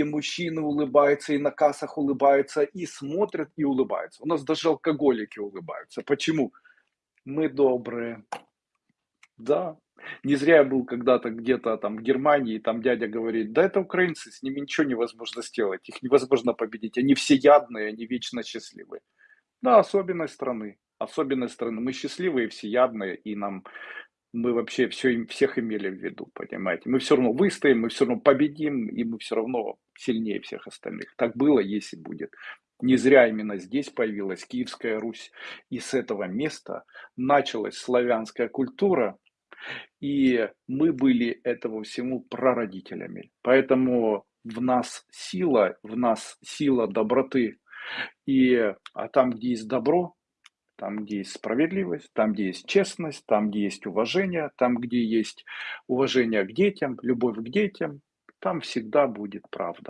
и мужчины улыбаются, и на кассах улыбаются, и смотрят, и улыбаются. У нас даже алкоголики улыбаются. Почему? Мы добрые. Да. Не зря я был когда-то где-то там в Германии, и там дядя говорит, да это украинцы, с ними ничего невозможно сделать, их невозможно победить, они все ядные, они вечно счастливые. Да, особенность страны, особенность страны. Мы счастливые, всеядные, и нам мы вообще все, всех имели в виду, понимаете. Мы все равно выстоим, мы все равно победим, и мы все равно сильнее всех остальных. Так было, есть и будет. Не зря именно здесь появилась Киевская Русь, и с этого места началась славянская культура, и мы были этому всему прародителями. Поэтому в нас сила, в нас сила доброты. И, а там, где есть добро, там, где есть справедливость, там, где есть честность, там, где есть уважение, там, где есть уважение к детям, любовь к детям, там всегда будет правда.